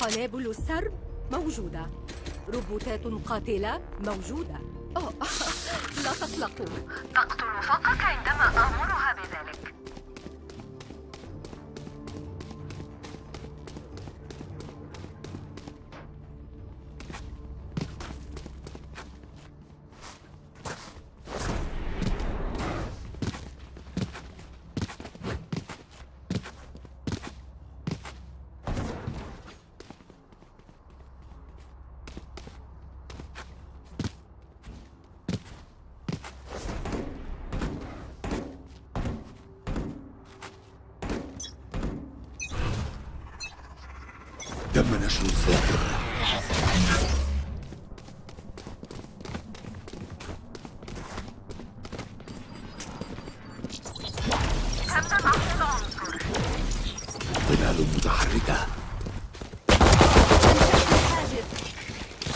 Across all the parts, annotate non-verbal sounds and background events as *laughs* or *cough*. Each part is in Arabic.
قنابل السرب موجودة. روبوتات قاتلة موجودة. أوه. *laughs* لا تقلقوا تقتل فقط عندما آمرها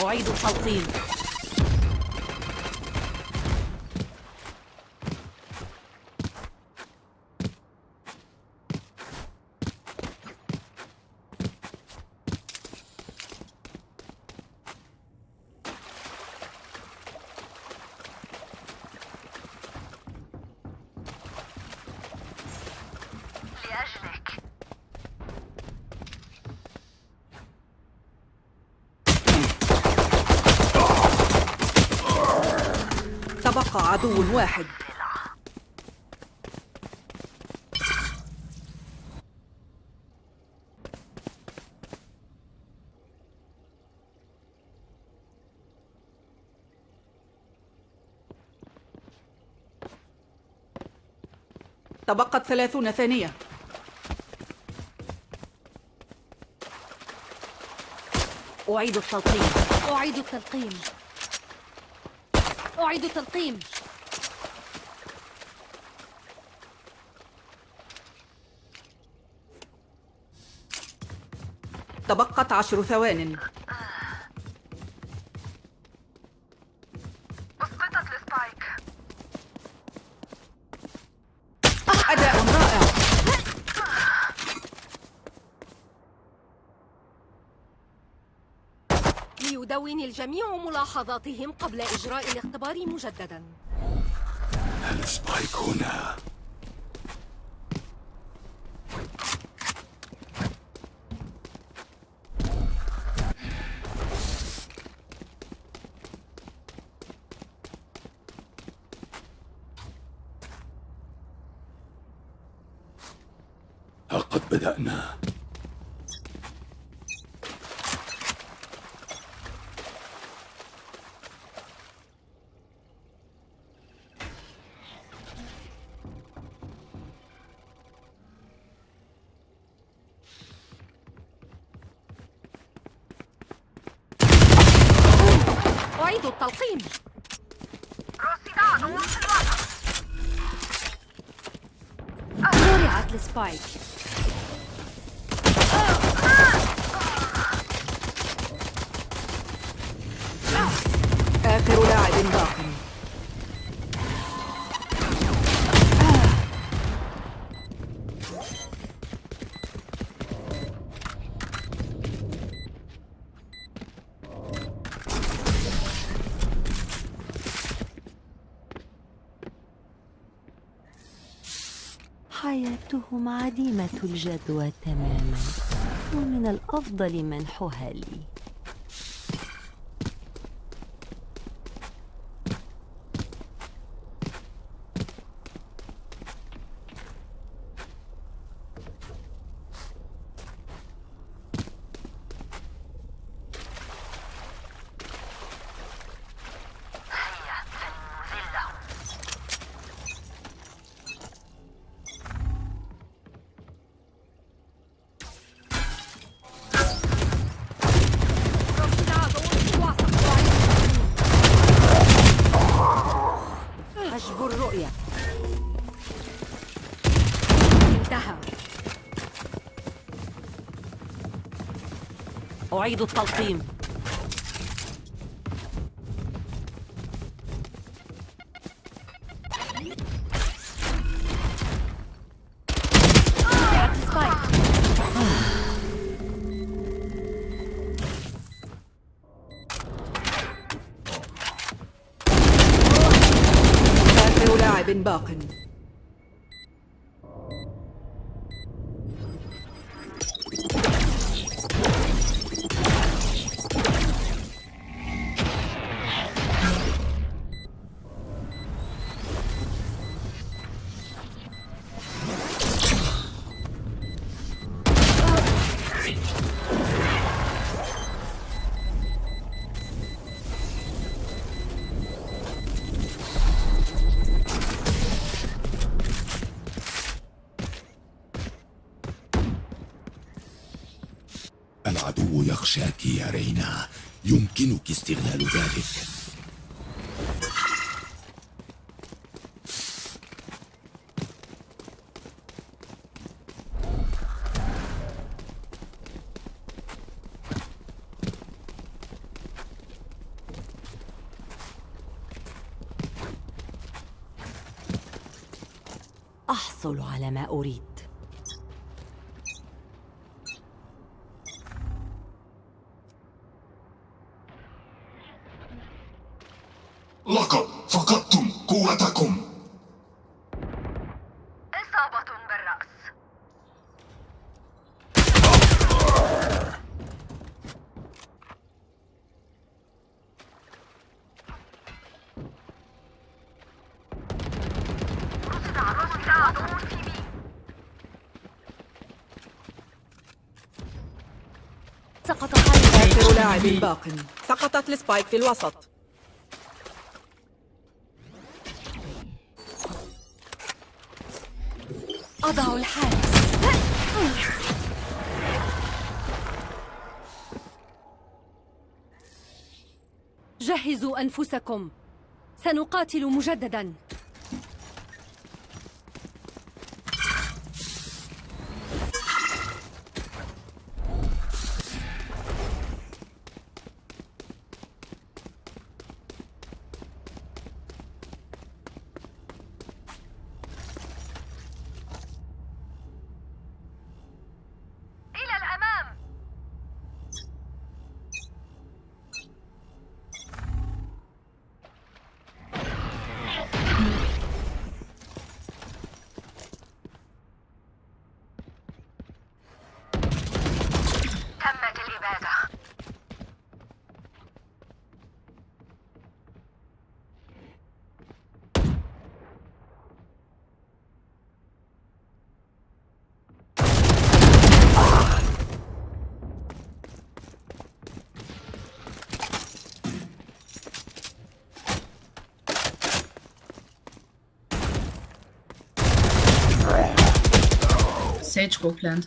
أعيد التلقيم لأجلك تبقى عدو واحد. تبقت ثلاثون ثانية. أعيد التلقيم. أعيد التلقيم. أعيد التلقيم. تبقت عشر ثوان. أسقطت السبايك أداء رائع. ليدون الجميع ملاحظاتهم قبل إجراء الاختبار مجددا. السبايك هنا لقد بدأنا أعيد التلقيم رصد عدو في الوسط زرعت السبايك حياتهم عديمة الجدوى تماما ومن الأفضل منحها لي. أعيد التلقيم. لاعب باق. رينا يمكنك استغلال ذلك. أحصل على ما أريد لقد فقدتم قوتكم إصابة بالرأس رصد رصد عدو في بي سقط حارس آخر لاعب باق سقطت السبايك في الوسط. أضع الحارس. جهزوا أنفسكم. سنقاتل مجددا. Sage go plant.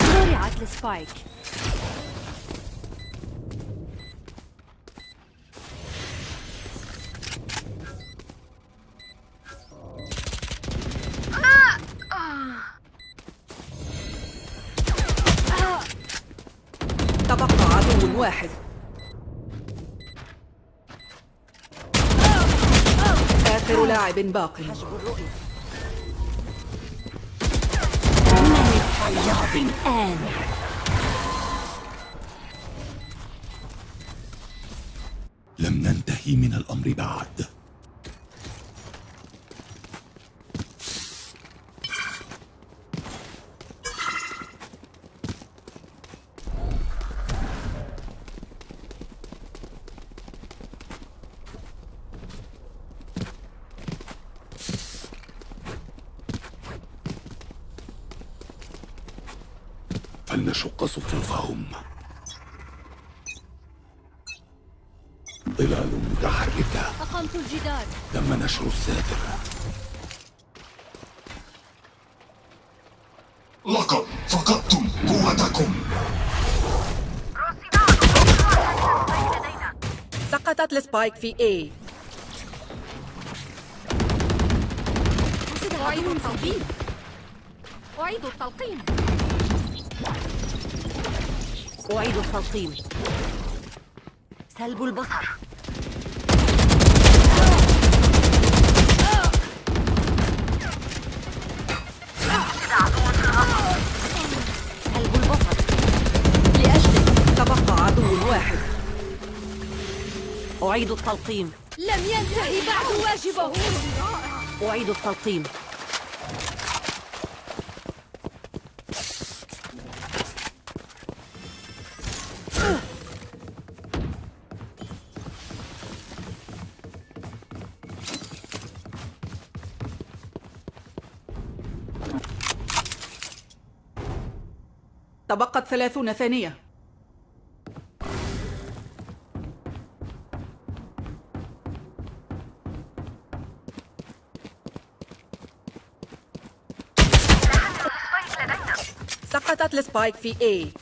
زرعت السبايك تبقى عدو واحد آخر لاعب باق. الآن لم ننتهي من الأمر بعد فلنشق صفوفهم ظلال متحركة أقمت الجدار تم نشر الساتر لقد فقدتم قوتكم رصد عدو بين يدينا السبايك في A. أعيد التلقيم أعيد التلقيم أعيد التلقيم سلب البصر. أعيد التلقيم. لم ينتهي بعد واجبه. أعيد التلقيم. تبقت ثلاثون ثانية. السبايك في A.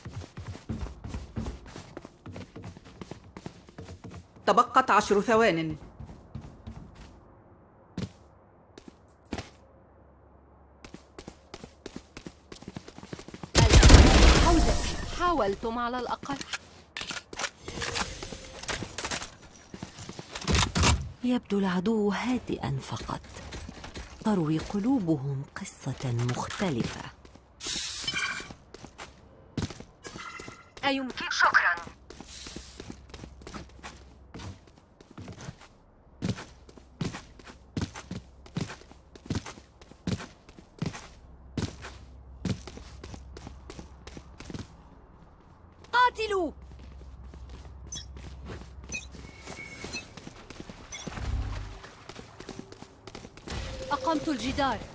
تبقت عشر ثوان. حاولتم على الأقل. يبدو العدو هادئا فقط. تروي قلوبهم قصة مختلفة. أيمكن شكرا. قاتلوا. أقمت الجدار.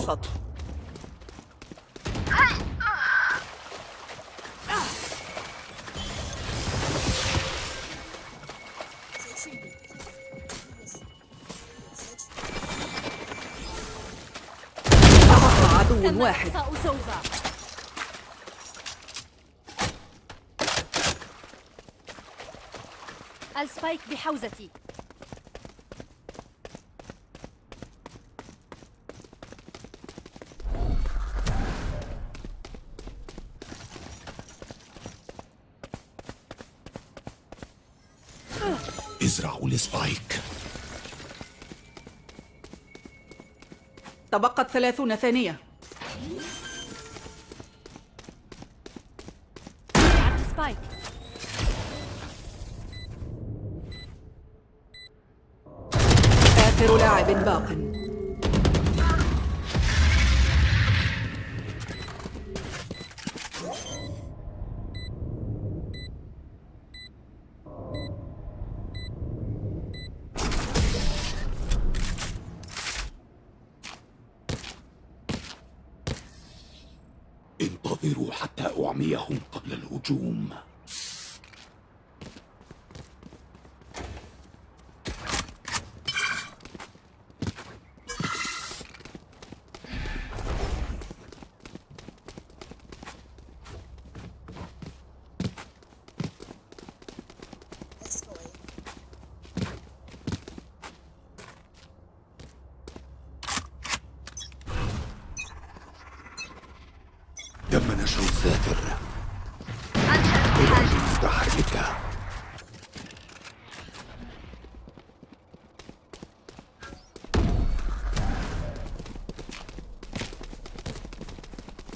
الوسط. عدو واحد. السبايك بحوزتي. السبايك تبقت ثلاثون ثانية.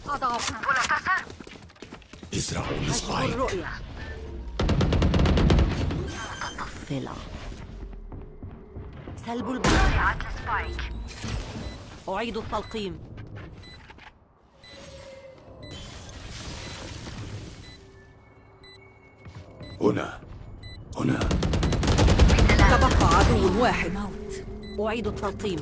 أضعف منتصر ازرعوا الرؤية متطفلة سلب السبايك أعيد التلقيم. أعيد التلقيم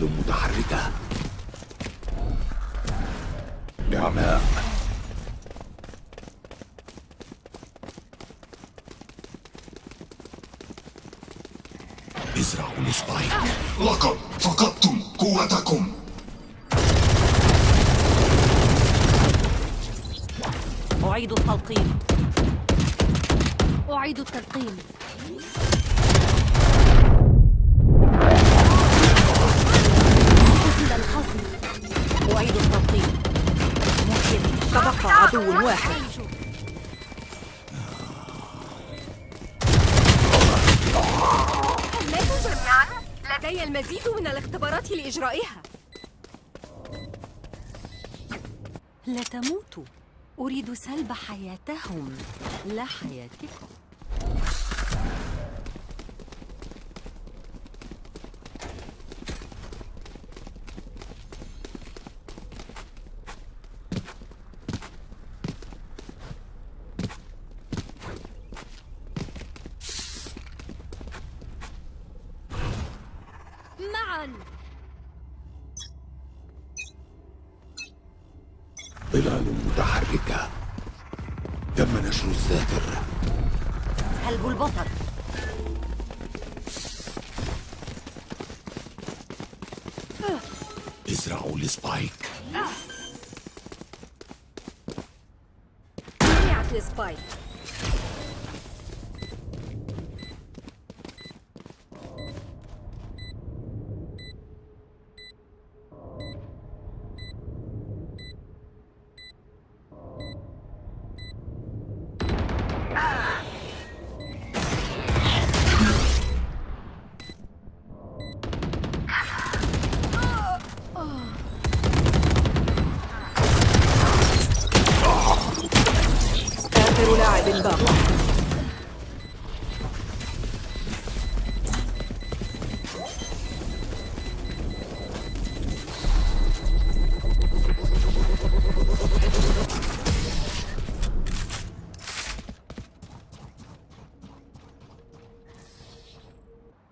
ظلال متحركة. عدو واحد لدي المزيد من الاختبارات لإجرائها. لا تموتوا. أريد سلب حياتهم. لا حياتكم.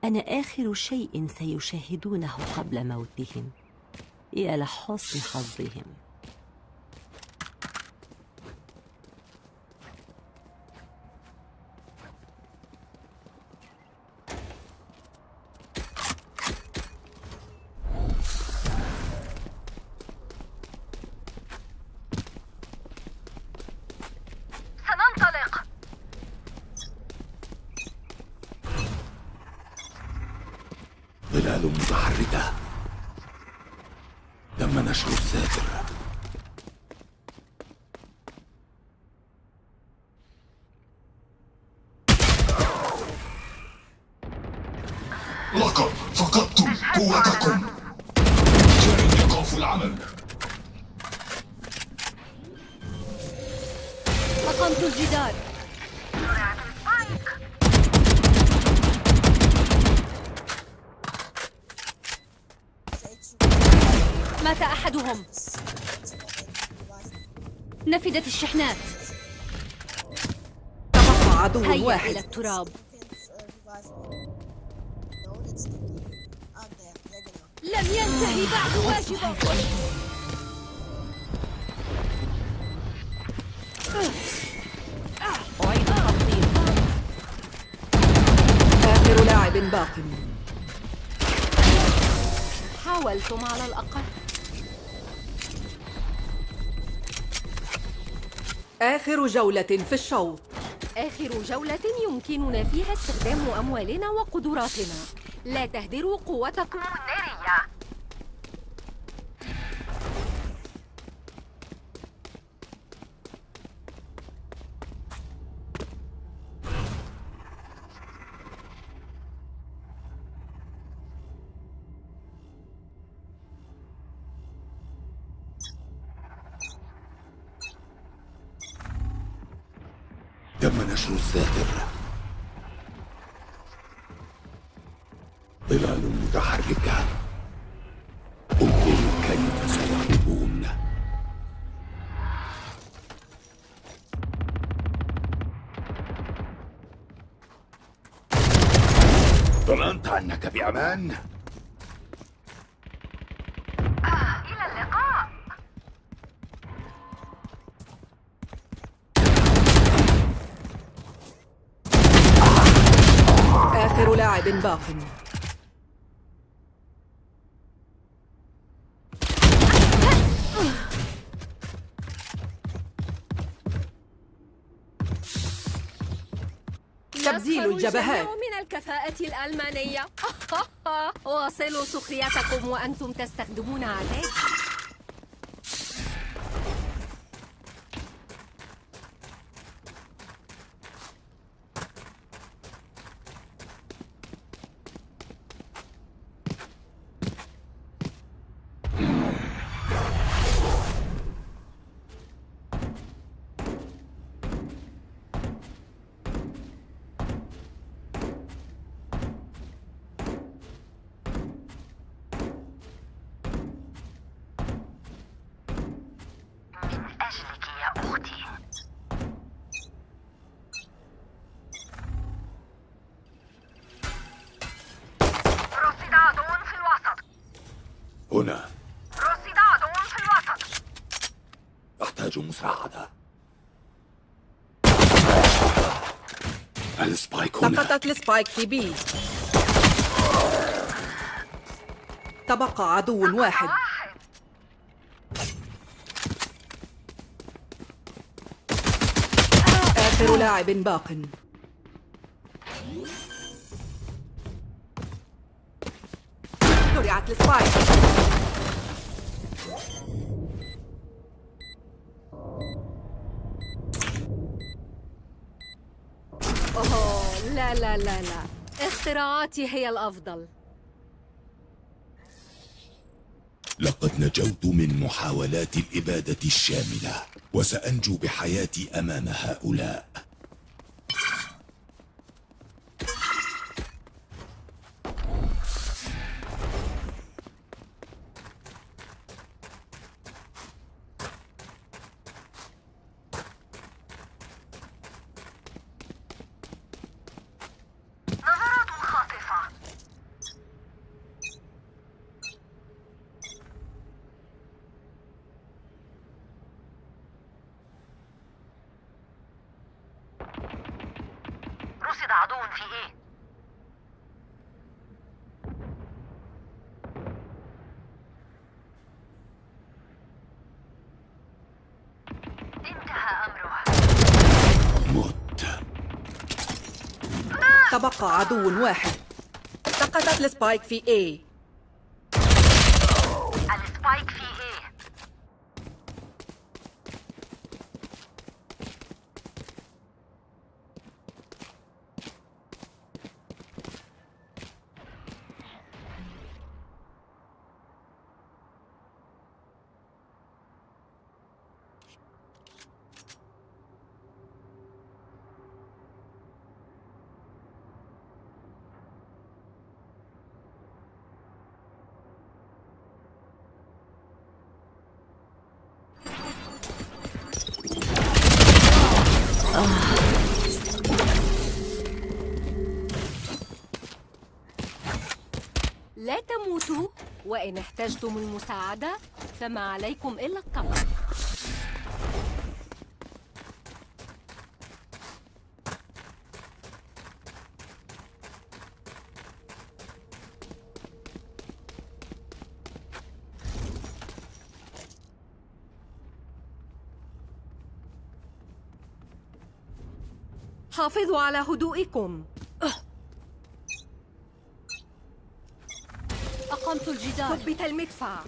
أنا آخر شيء سيشاهدونه قبل موتهم. يا لحسن حظهم. ظلال متحركة. تم نشر الساتر. أحدهم نفدت الشحنات. تبقى عدو هيا إلى واحد. التراب. لم ينتهي بعد واجبه أعيد آخر لاعب باق. حاولتم على الأقل. آخر جولة في الشوط. آخر جولة يمكننا فيها استخدام أموالنا وقدراتنا. لا تهدروا قوتكم النارية. أنك بأمان؟ إلى اللقاء آخر لاعب باق تبديل الجبهات. الكفاءة الألمانية. *laughs* واصلوا سخريتكم وأنتم تستخدمون عتاد ال spike في B. تبقى عدو واحد. آخر لاعب باق. زرعت ال spike أوه لا لا لا لا. اختراعاتي هي الأفضل. لقد نجوت من محاولات الإبادة الشاملة وسأنجو بحياتي أمام هؤلاء. تبقى عدو واحد. سقطت السبايك في A. وإن احتجتم المساعدة فما عليكم إلا الطلب حافظوا على هدوئكم أقمت الجدار. ثبت المدفع.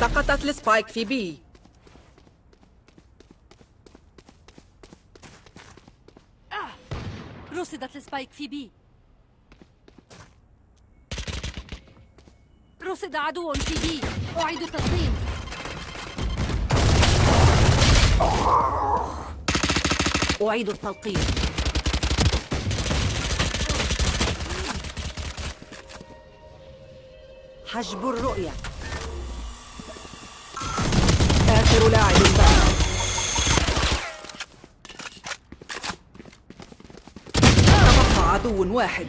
سقطت ال spike في B رصدت ال spike في B رصد عدو في بي. أعيد التقديم. أعيد التلقيم. حجب الرؤية. آخر لاعب. باق تبقى عدو واحد.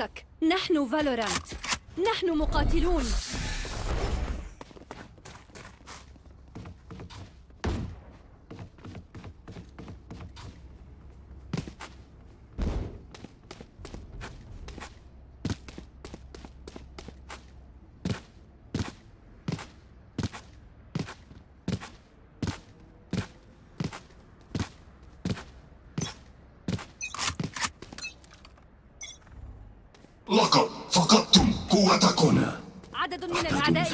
رأسك. نحن فالورانت. نحن مقاتلون. فقدتم قوتكم عدد من الأعداء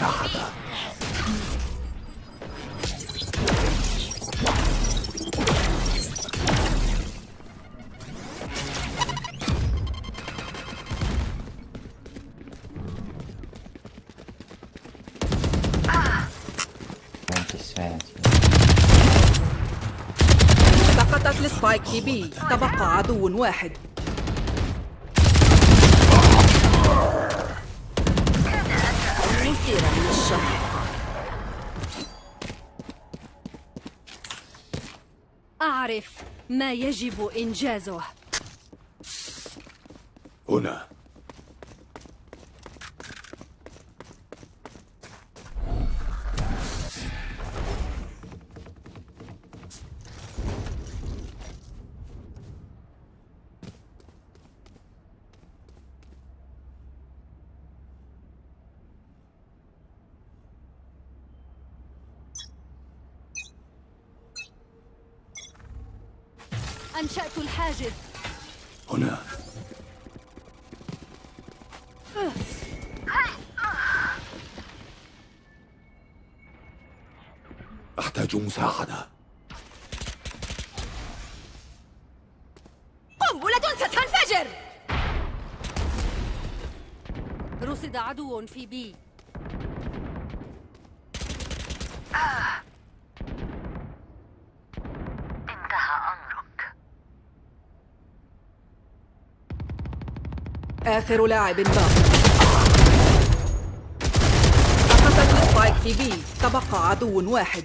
سقطت السبايك في بي. تبقى عدو واحد. ما يجب إنجازه هنا أنشأت الحاجز. هنا. أحتاج مساعدة. قنبلة ستنفجر رصد عدو في بي. آخر لاعب باق. سقطت السبايك في بي. تبقى عدو واحد.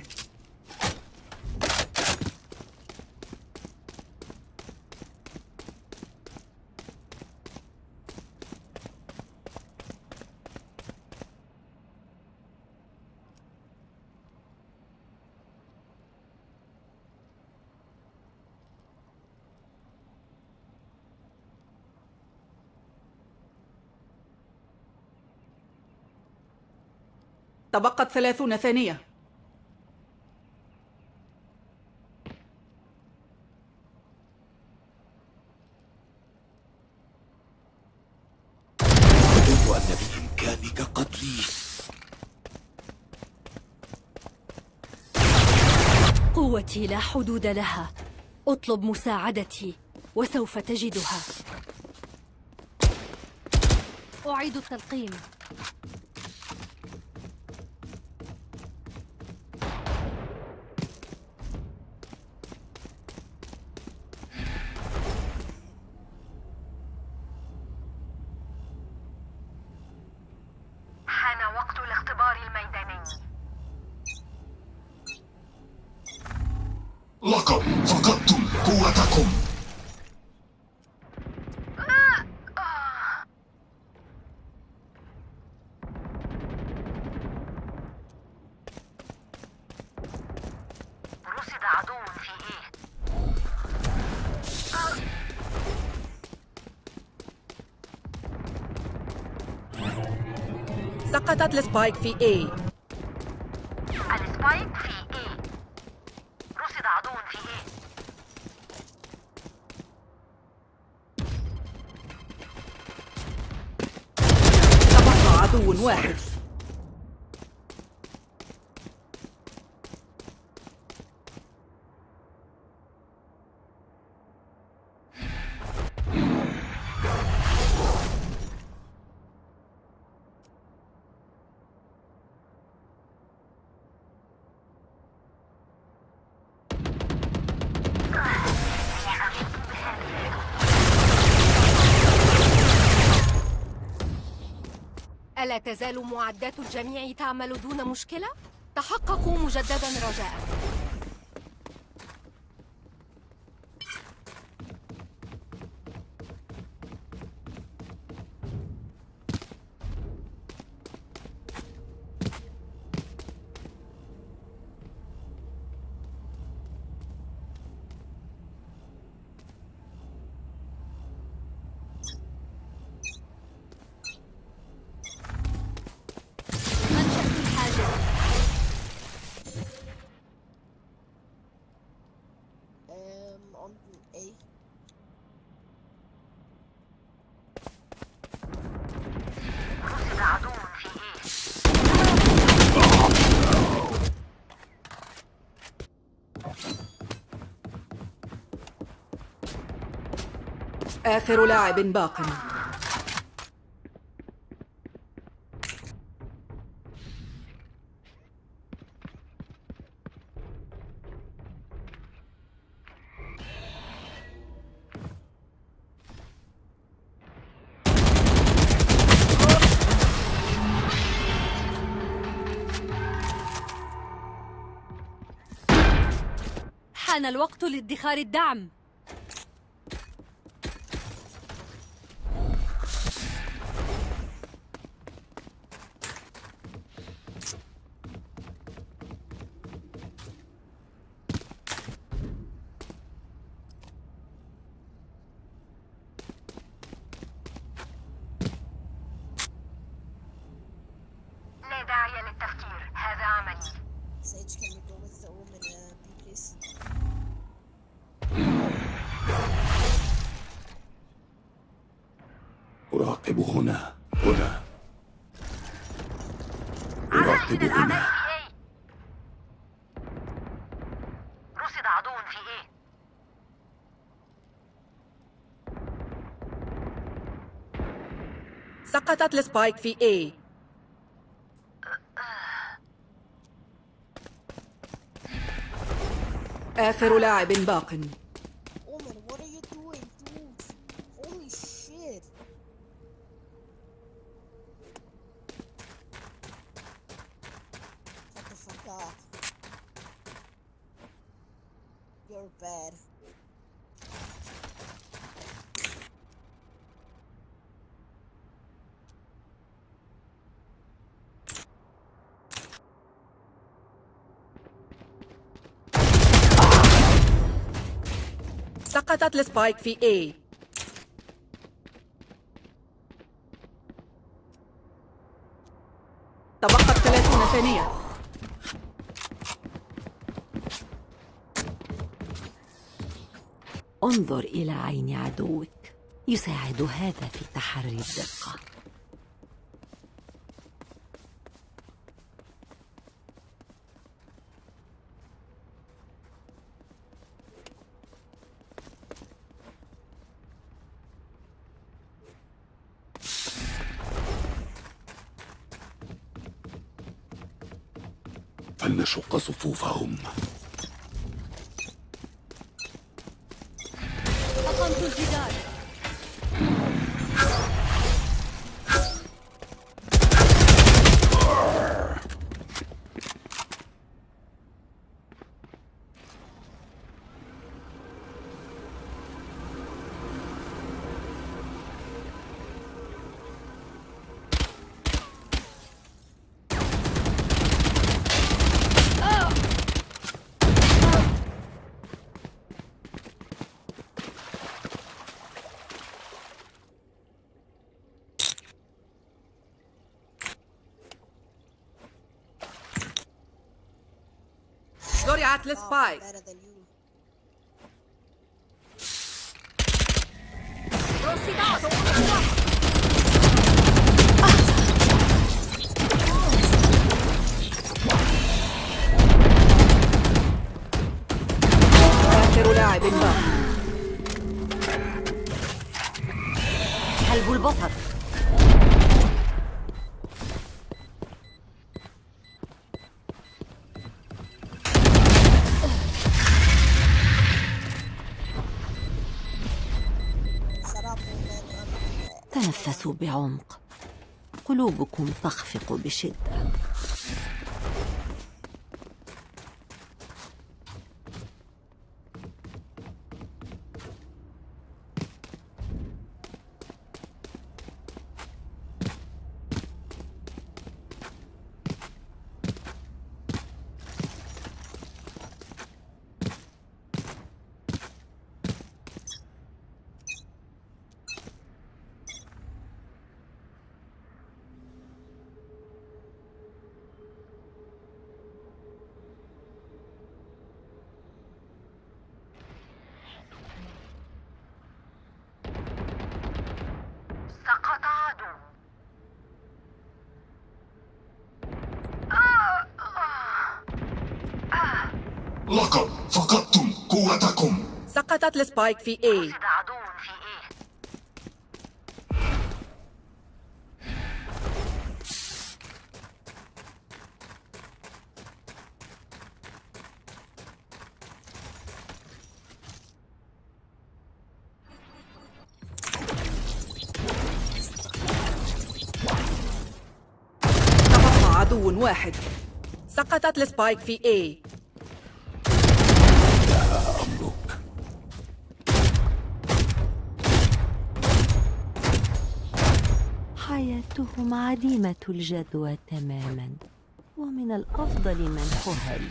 تبقت ثلاثون ثانية. أن بإمكانك قتلي. قوتي لا حدود لها. أطلب مساعدتي وسوف تجدها. أعيد التلقيم. سقطت ال spike في A. ال spike في A. رصد عدو في A. تبقى عدو واحد. تزال معدات الجميع تعمل دون مشكلة؟ تحققوا مجددا رجاء آخر لاعب باق. حان الوقت لادخار الدعم. أراقب هنا. هنا أراقب هنا رصد عدو في إيه؟ سقطت السبايك في A آخر لاعب باق. سقطت السبايك في A. تبقت 30 ثانية. انظر إلى عين عدوك يساعد هذا في تحري الدقة. كاتيجوري اتلس باي آخر لاعب حلب البصر. بعمق. قلوبكم تخفق بشدة سقط عدو لقد فقدتم قوتكم. سقطت السبايك في وجد عدو واحد سقطت السبايك في A حياتهم عديمة الجدوى تماما ومن الأفضل منحها لي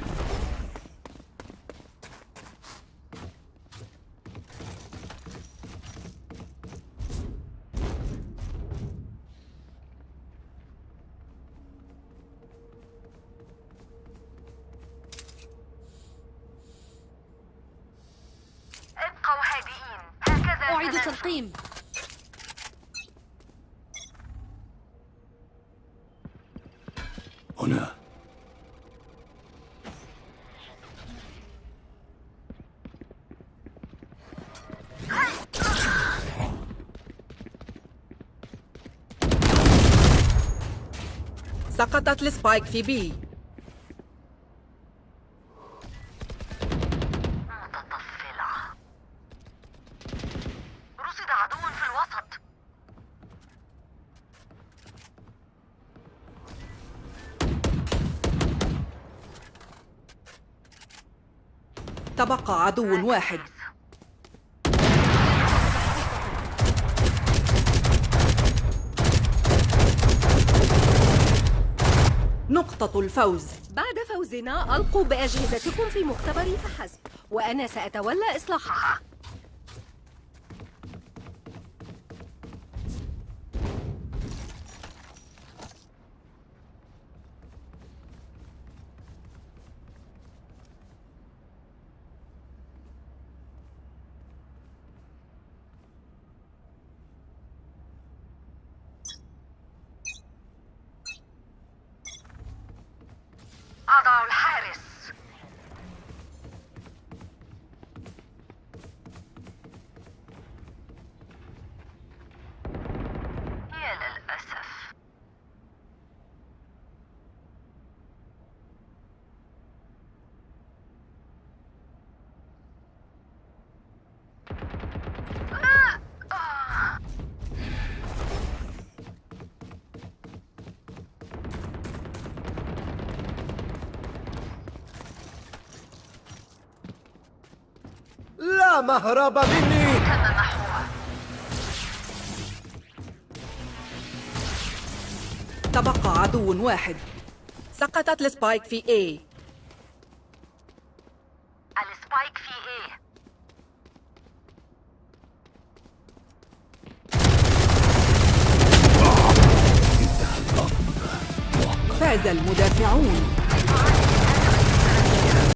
أبقوا هادئين. هكذا أعيد. تلقيم. سقطت السبايك في الوسط. تبقى عدو واحد. نقطة الفوز. بعد فوزنا ألقوا بأجهزتكم في مختبري فحسب وأنا سأتولى إصلاحها. أضع الحارس مهرب مني. تم محوه تبقى عدو واحد. سقطت ال spike في A. ال spike في A فاز المدافعون.